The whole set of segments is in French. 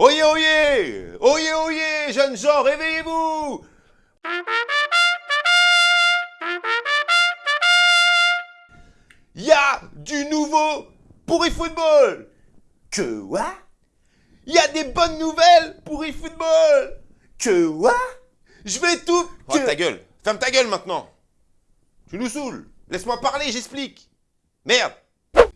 Oyez, oyez Oyez, oyez Jeunes gens, réveillez-vous. Il y a du nouveau pour eFootball. Que quoi? Il y a des bonnes nouvelles pour eFootball. Que quoi? Je vais tout... Oh, ta gueule. Ferme ta gueule maintenant. Tu nous saoules. Laisse-moi parler, j'explique. Merde.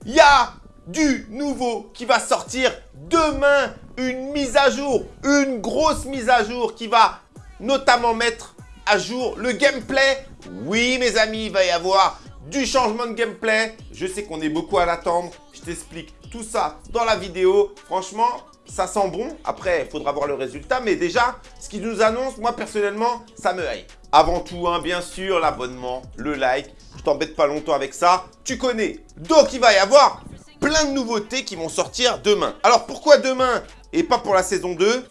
Il y a du nouveau qui va sortir demain. Une mise à jour, une grosse mise à jour qui va notamment mettre à jour le gameplay. Oui, mes amis, il va y avoir du changement de gameplay. Je sais qu'on est beaucoup à l'attendre. Je t'explique tout ça dans la vidéo. Franchement, ça sent bon. Après, il faudra voir le résultat. Mais déjà, ce qu'ils nous annoncent, moi, personnellement, ça me hype. Avant tout, hein, bien sûr, l'abonnement, le like. Je t'embête pas longtemps avec ça. Tu connais. Donc, il va y avoir plein de nouveautés qui vont sortir demain. Alors pourquoi demain et pas pour la saison 2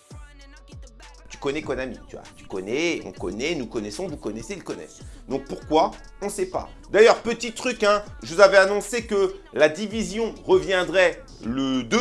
Tu connais Konami, tu vois. Tu connais, on connaît, nous connaissons, vous connaissez, ils connaissent. Donc pourquoi? On ne sait pas. D'ailleurs, petit truc, hein, je vous avais annoncé que la division reviendrait le 2.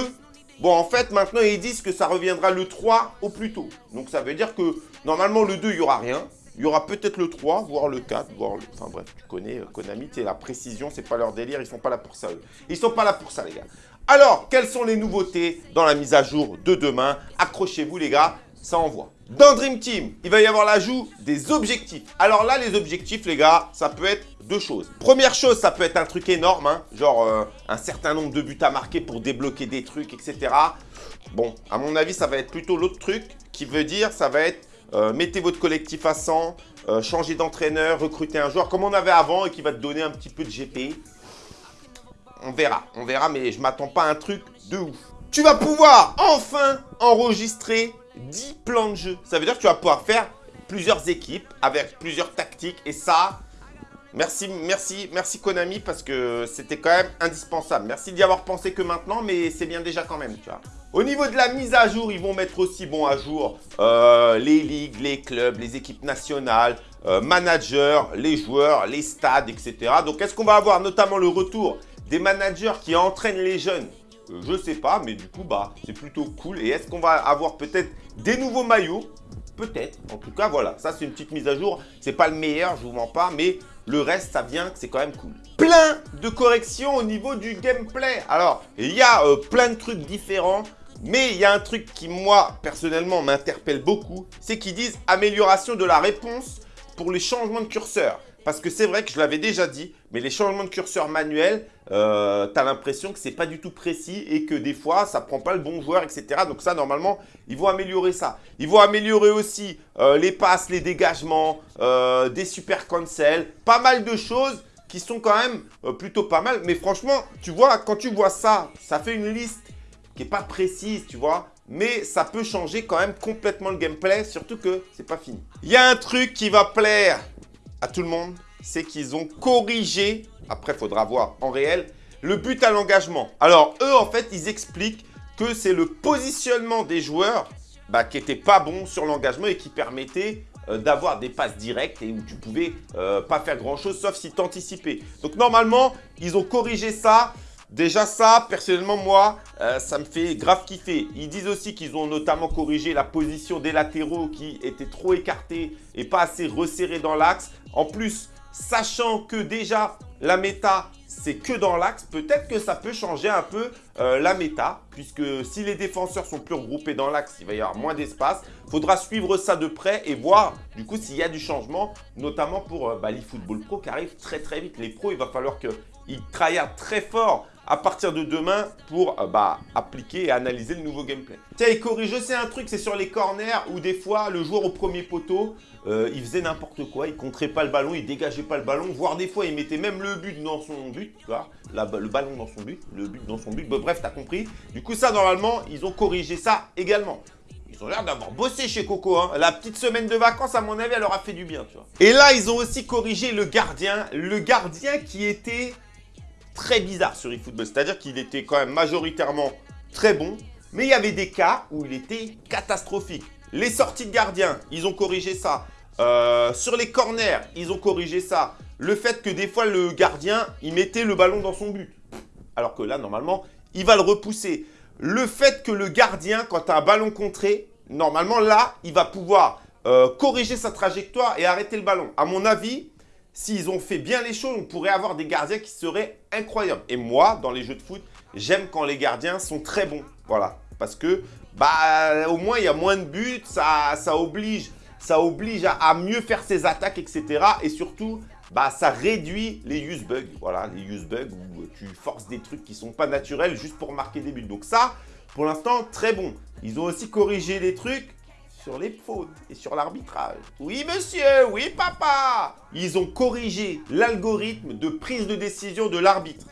Bon, en fait, maintenant, ils disent que ça reviendra le 3 au plus tôt. Donc ça veut dire que normalement, le 2, il n'y aura rien. Il y aura peut-être le 3, voire le 4, voire le... Enfin bref, tu connais euh, Konami, tu la précision, c'est pas leur délire, ils sont pas là pour ça eux. Ils sont pas là pour ça les gars. Alors, quelles sont les nouveautés dans la mise à jour de demain? Accrochez-vous les gars, ça envoie. Dans Dream Team, il va y avoir l'ajout des objectifs. Alors là, les objectifs les gars, ça peut être deux choses. Première chose, ça peut être un truc énorme, hein, genre euh, un certain nombre de buts à marquer pour débloquer des trucs, etc. Bon, à mon avis, ça va être plutôt l'autre truc qui veut dire, ça va être euh, mettez votre collectif à 100, euh, changez d'entraîneur, recrutez un joueur comme on avait avant et qui va te donner un petit peu de GP. On verra, on verra, mais je m'attends pas à un truc de ouf. Tu vas pouvoir enfin enregistrer 10 plans de jeu. Ça veut dire que tu vas pouvoir faire plusieurs équipes avec plusieurs tactiques et ça, Merci, merci, merci Konami parce que c'était quand même indispensable. Merci d'y avoir pensé que maintenant, mais c'est bien déjà quand même, tu vois. Au niveau de la mise à jour, ils vont mettre aussi bon à jour euh, les ligues, les clubs, les équipes nationales, euh, managers, les joueurs, les stades, etc. Donc, est-ce qu'on va avoir notamment le retour des managers qui entraînent les jeunes? Euh, Je sais pas, mais du coup, bah, c'est plutôt cool. Et est-ce qu'on va avoir peut-être des nouveaux maillots? Peut-être. En tout cas, voilà. Ça, c'est une petite mise à jour. C'est pas le meilleur, je vous mens pas, mais le reste, ça vient, c'est quand même cool. Plein de corrections au niveau du gameplay. Alors, il y a euh, plein de trucs différents. Mais il y a un truc qui, moi, personnellement, m'interpelle beaucoup. C'est qu'ils disent amélioration de la réponse pour les changements de curseur. Parce que c'est vrai que je l'avais déjà dit, mais les changements de curseur manuels, euh, tu as l'impression que c'est pas du tout précis et que des fois, ça prend pas le bon joueur, etc. Donc ça, normalement, ils vont améliorer ça. Ils vont améliorer aussi euh, les passes, les dégagements, euh, des super cancels, pas mal de choses qui sont quand même plutôt pas mal. Mais franchement, tu vois, quand tu vois ça, ça fait une liste qui est pas précise, tu vois mais ça peut changer quand même complètement le gameplay, surtout que c'est pas fini. Il y a un truc qui va plaire à tout le monde, c'est qu'ils ont corrigé, après faudra voir en réel, le but à l'engagement. Alors eux en fait ils expliquent que c'est le positionnement des joueurs bah, qui n'était pas bon sur l'engagement et qui permettait euh, d'avoir des passes directes et où tu pouvais euh, pas faire grand chose sauf si tu anticipais. Donc normalement ils ont corrigé ça. Déjà ça, personnellement moi, euh, ça me fait grave kiffer. Ils disent aussi qu'ils ont notamment corrigé la position des latéraux qui étaient trop écartés et pas assez resserrés dans l'axe. En plus, sachant que déjà la méta c'est que dans l'axe, peut-être que ça peut changer un peu euh, la méta, puisque si les défenseurs sont plus regroupés dans l'axe, il va y avoir moins d'espace. Faudra suivre ça de près et voir du coup s'il y a du changement, notamment pour euh, bah, l'eFootball Pro qui arrive très très vite. Les pros, il va falloir qu'ils travaillent très fort à partir de demain pour euh, bah, appliquer et analyser le nouveau gameplay. Tiens, il corrige aussi un truc, c'est sur les corners où des fois, le joueur au premier poteau, euh, il faisait n'importe quoi, il contrait pas le ballon, il dégageait pas le ballon, voire des fois, il mettait même le but dans son but, tu vois, le ballon dans son but, le but dans son but, bref, bref, t'as compris. Du coup, ça, normalement, ils ont corrigé ça également. Ils ont l'air d'avoir bossé chez Coco. Hein. La petite semaine de vacances, à mon avis, elle leur a fait du bien, tu vois. Et là, ils ont aussi corrigé le gardien. Le gardien qui était très bizarre sur eFootball. C'est-à-dire qu'il était quand même majoritairement très bon, mais il y avait des cas où il était catastrophique. Les sorties de gardien, ils ont corrigé ça. Euh, sur les corners, ils ont corrigé ça. Le fait que des fois, le gardien, il mettait le ballon dans son but. Alors que là, normalement, il va le repousser. le fait que le gardien, quand tu as un ballon contré, normalement là, il va pouvoir euh, corriger sa trajectoire et arrêter le ballon. À mon avis, s'ils ont fait bien les choses, on pourrait avoir des gardiens qui seraient incroyables. Et moi, dans les jeux de foot, j'aime quand les gardiens sont très bons. Voilà. Parce que, bah, au moins, il y a moins de buts, ça, ça oblige, ça oblige à, mieux faire ses attaques, etc. Et surtout, bah, ça réduit les use bugs. Voilà, les use bugs où tu forces des trucs qui sont pas naturels juste pour marquer des buts. Donc ça, pour l'instant, très bon. Ils ont aussi corrigé des trucs sur les fautes et sur l'arbitrage. Oui, monsieur, oui, papa Ils ont corrigé l'algorithme de prise de décision de l'arbitre.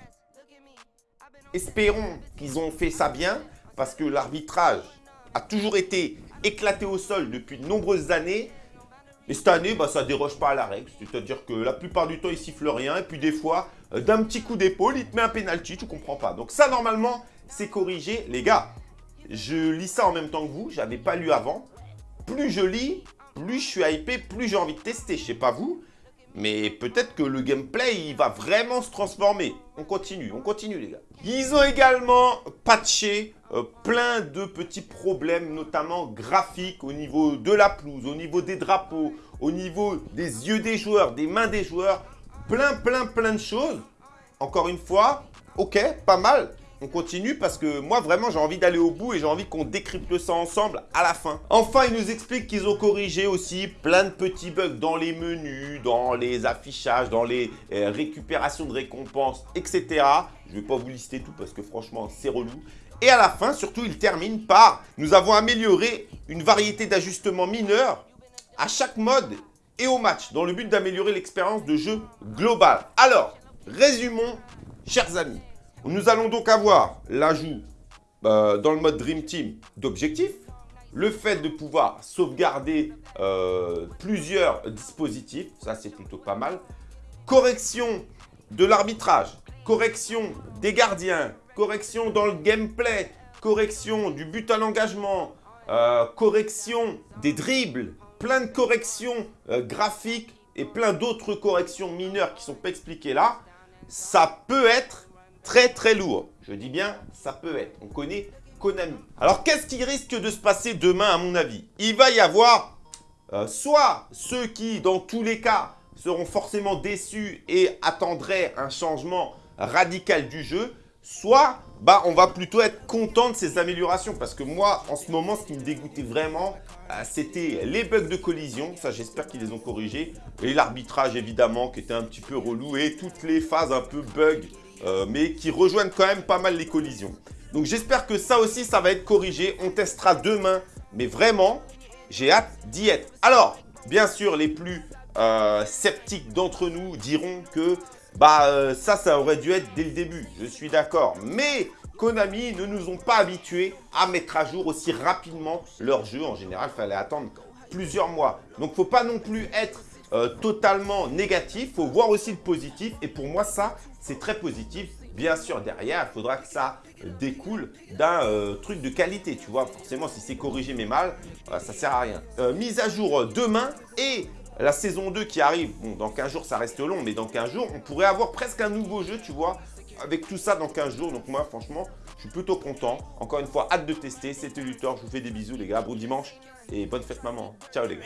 Espérons qu'ils ont fait ça bien, parce que l'arbitrage a toujours été éclaté au sol depuis de nombreuses années. Et cette année, bah, ça ne déroge pas à la règle. C'est-à-dire que la plupart du temps, il siffle rien. Et puis des fois, euh, d'un petit coup d'épaule, il te met un penalty, tu comprends pas. Donc ça, normalement, c'est corrigé. Les gars, je lis ça en même temps que vous. Je n'avais pas lu avant plus je lis, plus je suis hypé, plus j'ai envie de tester. Je sais pas vous, mais peut-être que le gameplay, il va vraiment se transformer. On continue, on continue les gars. Ils ont également patché euh, plein de petits problèmes, notamment graphiques au niveau de la pelouse, au niveau des drapeaux, au niveau des yeux des joueurs, des mains des joueurs. Plein, plein, plein de choses. Encore une fois, ok, pas mal on continue parce que moi vraiment j'ai envie d'aller au bout et j'ai envie qu'on décrypte ça ensemble à la fin. Enfin, ils nous expliquent qu'ils ont corrigé aussi plein de petits bugs dans les menus, dans les affichages, dans les euh, récupérations de récompenses, etc. Je ne vais pas vous lister tout parce que franchement c'est relou. Et à la fin, surtout, ils terminent par « Nous avons amélioré une variété d'ajustements mineurs à chaque mode et au match dans le but d'améliorer l'expérience de jeu globale. » Alors, résumons, chers amis. Nous allons donc avoir l'ajout euh, dans le mode Dream Team d'objectifs, le fait de pouvoir sauvegarder euh, plusieurs dispositifs, ça c'est plutôt pas mal, correction de l'arbitrage, correction des gardiens, correction dans le gameplay, correction du but à l'engagement, euh, correction des dribbles, plein de corrections graphiques et plein d'autres corrections mineures qui ne sont pas expliquées là, ça peut être très très lourd. Je dis bien, ça peut être. On connaît Konami. Alors, qu'est-ce qui risque de se passer demain, à mon avis? Il va y avoir euh, soit ceux qui, dans tous les cas, seront forcément déçus et attendraient un changement radical du jeu, soit bah, on va plutôt être content de ces améliorations. Parce que moi, en ce moment, ce qui me dégoûtait vraiment, euh, c'était les bugs de collision. Ça, j'espère qu'ils les ont corrigés. Et l'arbitrage, évidemment, qui était un petit peu relou. Et toutes les phases un peu bug euh, mais qui rejoignent quand même pas mal les collisions. Donc j'espère que ça aussi, ça va être corrigé. On testera demain, mais vraiment, j'ai hâte d'y être. Alors, bien sûr, les plus euh, sceptiques d'entre nous diront que bah euh, ça, ça aurait dû être dès le début. Je suis d'accord. Mais Konami ne nous ont pas habitués à mettre à jour aussi rapidement leur jeu. En général, il fallait attendre plusieurs mois. Donc, faut pas non plus être euh, totalement négatif, il faut voir aussi le positif. Et pour moi, ça, c'est très positif. Bien sûr, derrière, il faudra que ça découle d'un euh, truc de qualité, tu vois. Forcément, si c'est corrigé mais mal, ça sert à rien. Euh, mise à jour demain et la saison 2 qui arrive. Bon, dans 15 jours, ça reste long, mais dans 15 jours, on pourrait avoir presque un nouveau jeu, tu vois, avec tout ça dans 15 jours. Donc moi, franchement, je suis plutôt content. Encore une fois, hâte de tester. C'était Luthor. Je vous fais des bisous, les gars. Bon dimanche et bonne fête, maman. Ciao, les gars.